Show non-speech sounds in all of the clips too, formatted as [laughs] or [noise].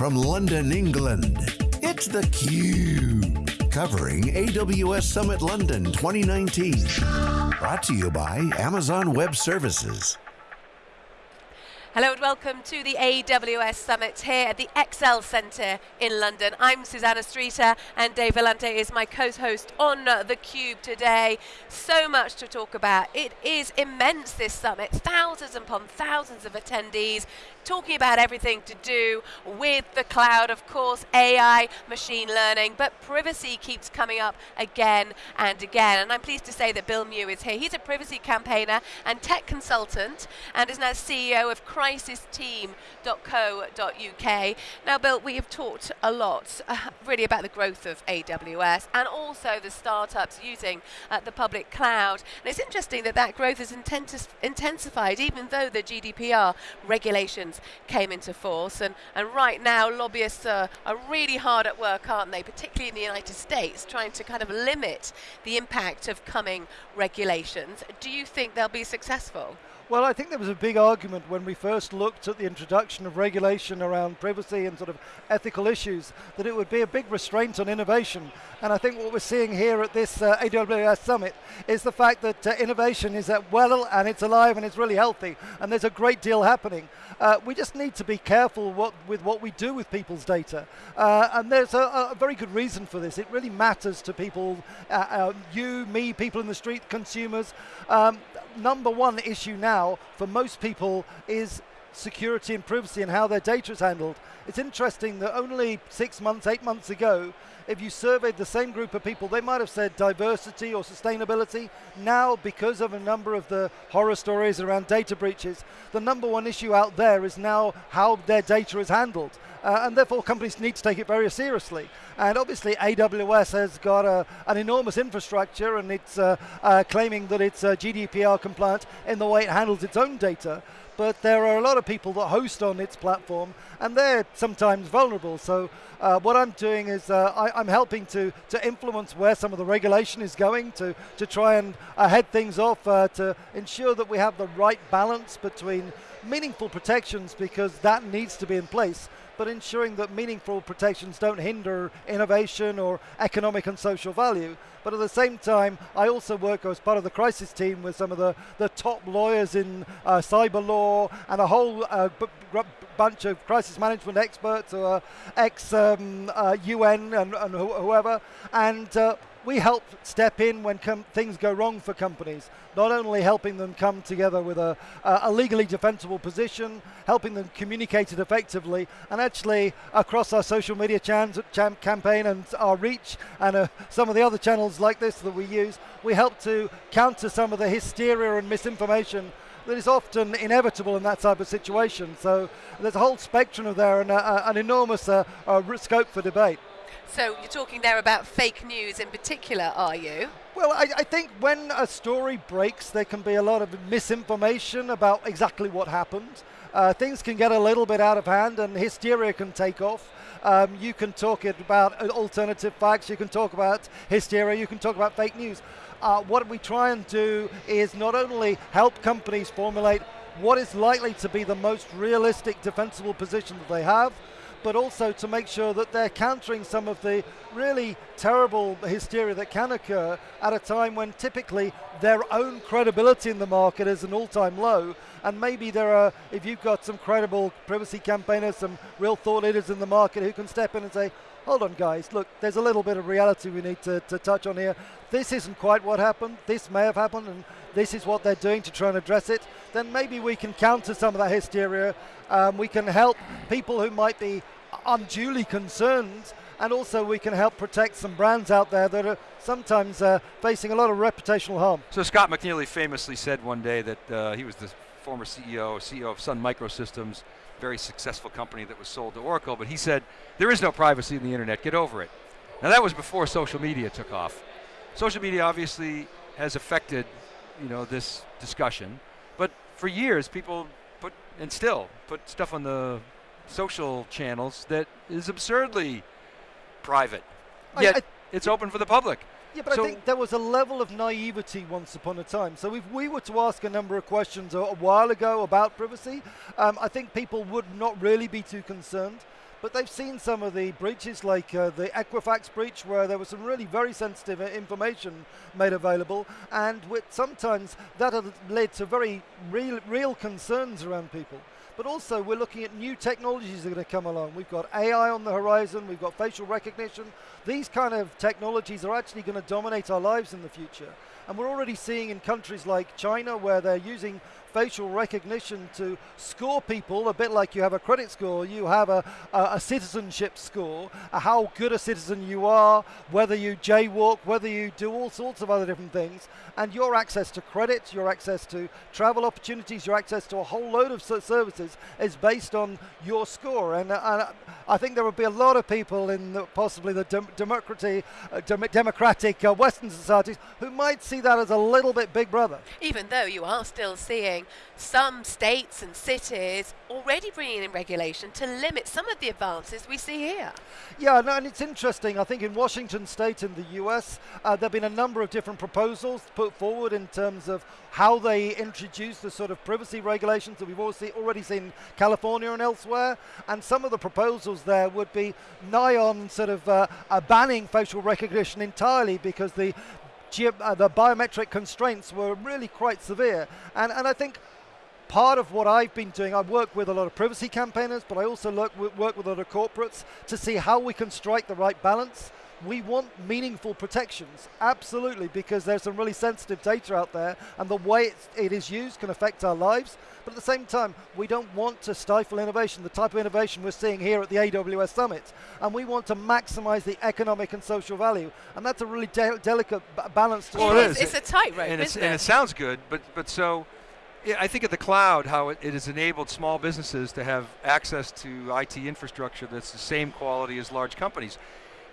from London, England, it's theCUBE. Covering AWS Summit London 2019. Brought to you by Amazon Web Services. Hello and welcome to the AWS Summit here at the ExCeL Centre in London. I'm Susanna Streeter and Dave Vellante is my co-host on uh, theCUBE today. So much to talk about. It is immense this summit, thousands upon thousands of attendees talking about everything to do with the cloud, of course, AI, machine learning, but privacy keeps coming up again and again. And I'm pleased to say that Bill Mew is here. He's a privacy campaigner and tech consultant and is now CEO of crisisteam.co.uk. Now, Bill, we have talked a lot uh, really about the growth of AWS and also the startups using uh, the public cloud. And it's interesting that that growth has intensified even though the GDPR regulations came into force. And, and right now, lobbyists are, are really hard at work, aren't they, particularly in the United States, trying to kind of limit the impact of coming regulations. Do you think they'll be successful? Well, I think there was a big argument when we first looked at the introduction of regulation around privacy and sort of ethical issues that it would be a big restraint on innovation. And I think what we're seeing here at this uh, AWS Summit is the fact that uh, innovation is at well and it's alive and it's really healthy and there's a great deal happening. Uh, we just need to be careful what, with what we do with people's data. Uh, and there's a, a, very good reason for this. It really matters to people, uh, uh, you, me, people in the street, consumers. Um, number one issue now for most people is security and privacy and how their data is handled. It's interesting that only six months, eight months ago, if you surveyed the same group of people, they might have said diversity or sustainability. Now, because of a number of the horror stories around data breaches, the number one issue out there is now how their data is handled. Uh, and therefore companies need to take it very seriously. And obviously AWS has got a, an enormous infrastructure and it's uh, uh, claiming that it's uh, GDPR compliant in the way it handles its own data but there are a lot of people that host on its platform and they're sometimes vulnerable. So uh, what I'm doing is uh, I, am helping to, to influence where some of the regulation is going to, to try and uh, head things off uh, to ensure that we have the right balance between meaningful protections because that needs to be in place but ensuring that meaningful protections don't hinder innovation or economic and social value. But at the same time, I also work as part of the crisis team with some of the, the top lawyers in uh, cyber law and a whole uh, bunch of crisis management experts or ex-UN um, uh, and, and wh whoever. And uh, we help step in when things go wrong for companies, not only helping them come together with a, a, legally defensible position, helping them communicate it effectively, and actually across our social media campaign and our reach and uh, some of the other channels like this that we use, we help to counter some of the hysteria and misinformation that is often inevitable in that type of situation. So there's a whole spectrum of there and uh, uh an enormous uh, uh, scope for debate. So you're talking there about fake news in particular, are you? Well, I, I, think when a story breaks, there can be a lot of misinformation about exactly what happened. Uh, things can get a little bit out of hand and hysteria can take off. Um, you can talk about alternative facts, you can talk about hysteria, you can talk about fake news. Uh, what we try and do is not only help companies formulate what is likely to be the most realistic defensible position that they have, but also to make sure that they're countering some of the really terrible hysteria that can occur at a time when typically their own credibility in the market is an all-time low. And maybe there are, if you've got some credible privacy campaigners, some real thought leaders in the market who can step in and say, hold on guys, look, there's a little bit of reality we need to, to touch on here. This isn't quite what happened, this may have happened, and this is what they're doing to try and address it, then maybe we can counter some of that hysteria. Um, we can help people who might be unduly concerned and also we can help protect some brands out there that are sometimes uh, facing a lot of reputational harm. So Scott McNealy famously said one day that uh, he was the former CEO, CEO of Sun Microsystems, very successful company that was sold to Oracle, but he said, there is no privacy in the internet, get over it. Now that was before social media took off. Social media obviously has affected you know, this discussion, but for years people put, and still, put stuff on the social channels that is absurdly private. Yet I, I, it's open for the public. Yeah, but so I think there was a level of naivety once upon a time. So if we were to ask a number of questions a, a while ago about privacy, um, I think people would not really be too concerned. but they've seen some of the breaches, like uh, the Equifax breach, where there was some really very sensitive uh, information made available, and sometimes that has led to very real, real concerns around people but also we're looking at new technologies that are going to come along. We've got AI on the horizon, we've got facial recognition. These kind of technologies are actually going to dominate our lives in the future. And we're already seeing in countries like China where they're using facial recognition to score people, a bit like you have a credit score, you have a, a, a citizenship score, how good a citizen you are, whether you jaywalk, whether you do all sorts of other different things, and your access to credit, your access to travel opportunities, your access to a whole load of services is based on your score. And, uh, and I think there would be a lot of people in the, possibly the dem democratic, uh, dem democratic uh, Western societies who might see that as a little bit big brother. Even though you are still seeing some states and cities already bringing in regulation to limit some of the advances we see here. Yeah, no, and it's interesting. I think in Washington state in the US, uh, there have been a number of different proposals put forward in terms of how they introduce the sort of privacy regulations that we've already seen in California and elsewhere. And some of the proposals there would be nigh on sort of uh, banning facial recognition entirely because the uh, the biometric constraints were really quite severe. And, and I think part of what I've been doing, I work with a lot of privacy campaigners, but I also work with, work with a lot of corporates to see how we can strike the right balance. We want meaningful protections, absolutely, because there's some really sensitive data out there, and the way it is used can affect our lives. But at the same time, we don't want to stifle innovation, the type of innovation we're seeing here at the AWS Summit. And we want to maximize the economic and social value. And that's a really de delicate balance to well, it is. It's a tightrope, and, it? and it sounds good, but, but so I think of the cloud, how it, it, has enabled small businesses to have access to IT infrastructure that's the same quality as large companies.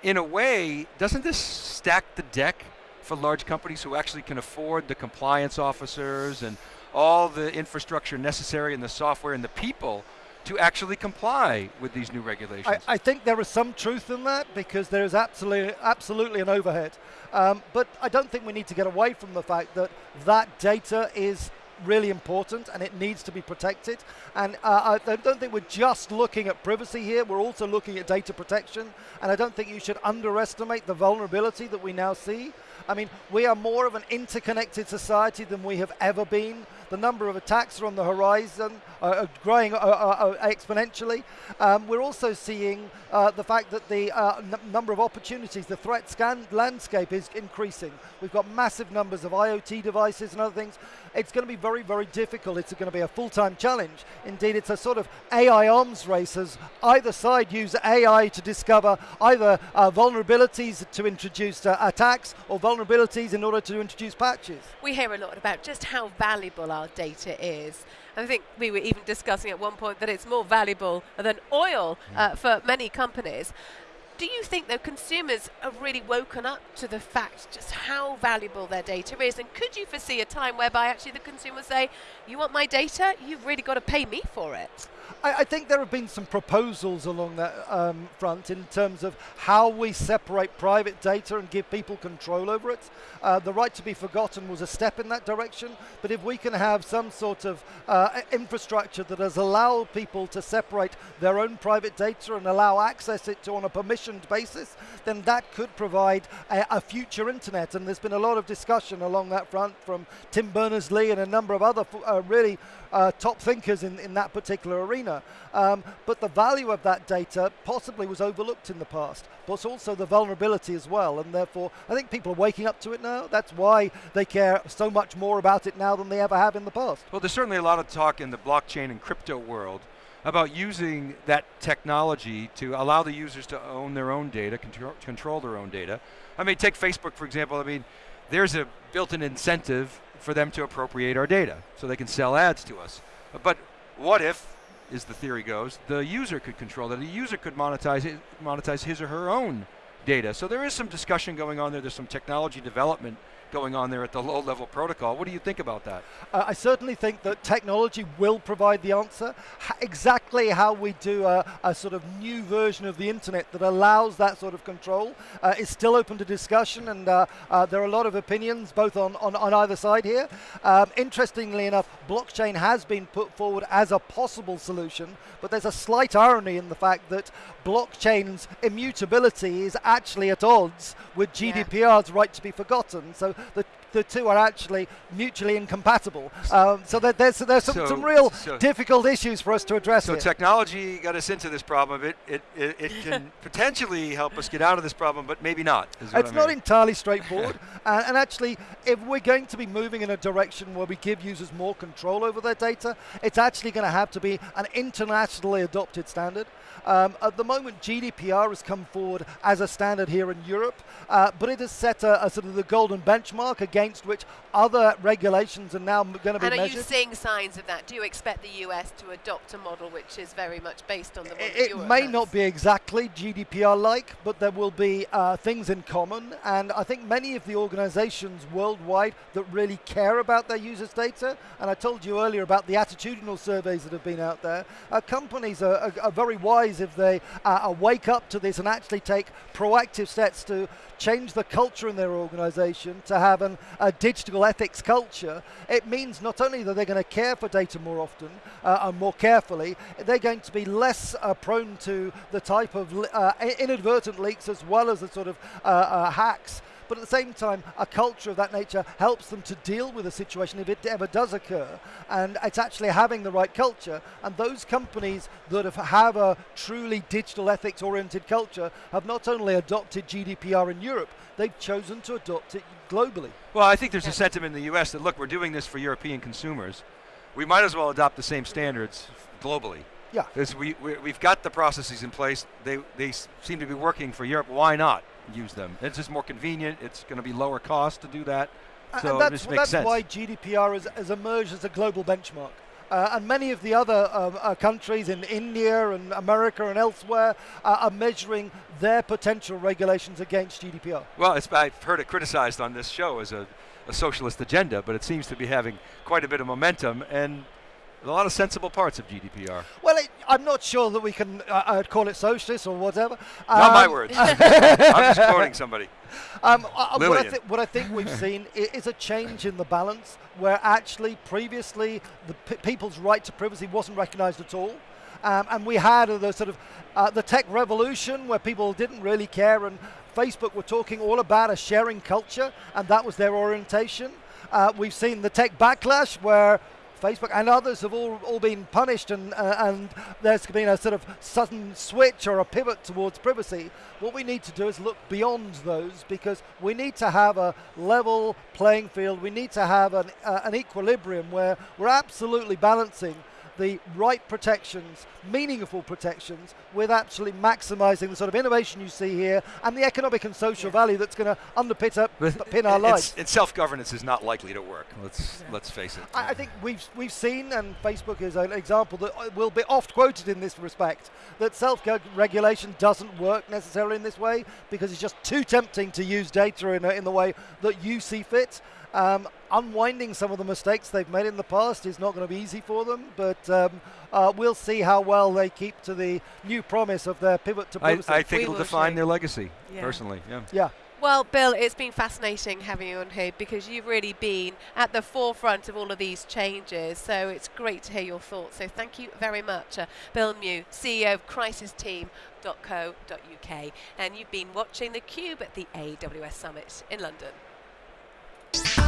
In a way, doesn't this stack the deck for large companies who actually can afford the compliance officers and all the infrastructure necessary and the software and the people to actually comply with these new regulations. I, I, think there is some truth in that because there is absolutely, absolutely an overhead. Um, but I don't think we need to get away from the fact that that data is really important and it needs to be protected. And uh, I don't think we're just looking at privacy here, we're also looking at data protection. And I don't think you should underestimate the vulnerability that we now see. I mean, we are more of an interconnected society than we have ever been. The number of attacks are on the horizon, uh, growing uh, uh, uh, exponentially. Um, we're also seeing uh, the fact that the uh, number of opportunities, the threat scan landscape is increasing. We've got massive numbers of IoT devices and other things. It's going to be very, very difficult. It's going to be a full-time challenge. Indeed, it's a sort of AI arms race as either side use AI to discover either vulnerabilities to introduce attacks or vulnerabilities in order to introduce patches. We hear a lot about just how valuable our data is. I think we were even discussing at one point that it's more valuable than oil uh, for many companies. Do you think that consumers have really woken up to the fact just how valuable their data is? And could you foresee a time whereby actually the consumers say, you want my data, you've really got to pay me for it? I, I think there have been some proposals along that um, front in terms of how we separate private data and give people control over it. Uh, the right to be forgotten was a step in that direction, but if we can have some sort of uh, infrastructure that has allowed people to separate their own private data and allow access it to on a basis, then that could provide a, a future internet. And there's been a lot of discussion along that front from Tim Berners-Lee and a number of other uh, really uh, top thinkers in, in that particular arena. Um, but the value of that data possibly was overlooked in the past, but also the vulnerability as well. And therefore, I think people are waking up to it now. That's why they care so much more about it now than they ever have in the past. Well, there's certainly a lot of talk in the blockchain and crypto world about using that technology to allow the users to own their own data, control, control their own data. I mean, take Facebook, for example. I mean, there's a built-in incentive for them to appropriate our data so they can sell ads to us. But what if, as the theory goes, the user could control that? The user could monetize, monetize his or her own data. So there is some discussion going on there. There's some technology development going on there at the low level protocol. What do you think about that? Uh, I certainly think that technology will provide the answer. H- exactly how we do a, a, sort of new version of the internet that allows that sort of control uh, is still open to discussion, and uh, uh there are a lot of opinions both on, on, on either side here. Um, interestingly enough, blockchain has been put forward as a possible solution, but there's a slight irony in the fact that blockchain's immutability is actually at odds with GDPR's yeah. right to be forgotten. So the the two are actually mutually incompatible. Um, so that there's there's some, so, some real so difficult issues for us to address. So here. technology got us into this problem. It it, it, it [laughs] can potentially help us get out of this problem, but maybe not. It's not entirely straightforward. [laughs] uh, and actually, if we're going to be moving in a direction where we give users more control over their data, it's actually going to have to be an internationally adopted standard. Um, at the moment, GDPR has come forward as a standard here in Europe, uh, but it has set a, a, sort of the golden benchmark against which other regulations are now going to be and measured. And are you seeing signs of that? Do you expect the US to adopt a model which is very much based on the model It, may has? not be exactly GDPR-like, but there will be uh, things in common, and I think many of the organizations worldwide that really care about their users' data, and I told you earlier about the attitudinal surveys that have been out there, uh, companies are, are, are very wise if they uh, wake up to this and actually take proactive steps to change the culture in their organization to have an, a digital ethics culture, it means not only that they're going to care for data more often uh, and more carefully, they're going to be less uh, prone to the type of uh, inadvertent leaks as well as the sort of uh, uh, hacks but at the same time, a culture of that nature helps them to deal with a situation if it ever does occur. And it's actually having the right culture. And those companies that have, have a truly digital ethics oriented culture have not only adopted GDPR in Europe, they've chosen to adopt it globally. Well, I think there's a sentiment in the US that, look, we're doing this for European consumers. We might as well adopt the same standards globally. Yeah. Because we, we, have got the processes in place. They, they seem to be working for Europe. Why not? Use them. It's just more convenient. It's going to be lower cost to do that. So and that's, that's why GDPR has, has emerged as a global benchmark. Uh, and many of the other um, uh, countries in India and America and elsewhere uh, are measuring their potential regulations against GDPR. Well, I've heard it criticized on this show as a, a socialist agenda, but it seems to be having quite a bit of momentum. And a lot of sensible parts of GDPR. Well, it, I'm not sure that we can uh, uh call it socialist or whatever. Not um, my words. [laughs] I'm just quoting somebody. Um, uh, what, I th- what, I think we've seen is a change in the balance where actually previously the people's right to privacy wasn't recognized at all. Um, and we had the sort of uh, the tech revolution where people didn't really care and Facebook were talking all about a sharing culture and that was their orientation. Uh, we've seen the tech backlash where Facebook and others have all, all been punished and, uh, and there's been a sort of sudden switch or a pivot towards privacy. What we need to do is look beyond those because we need to have a level playing field. We need to have an, uh, an equilibrium where we're absolutely balancing the right protections, meaningful protections, with actually maximising the sort of innovation you see here and the economic and social yeah. value that's going to underpin up, pin our lives. And self-governance is not likely to work. Let's yeah. let's face it. I, I, think we've we've seen, and Facebook is an example that uh, will be oft quoted in this respect, that self-regulation doesn't work necessarily in this way because it's just too tempting to use data in, a, in the way that you see fit. Um, unwinding some of the mistakes they've made in the past is not going to be easy for them, but um, uh, we'll see how well they keep to the new promise of their pivot to I, I think it'll define their legacy, yeah. personally. Yeah. Yeah. Well, Bill, it's been fascinating having you on here because you've really been at the forefront of all of these changes. So it's great to hear your thoughts. So thank you very much, uh, Bill Mew, CEO of crisisteam.co.uk. And you've been watching theCUBE at the AWS Summit in London. Bye.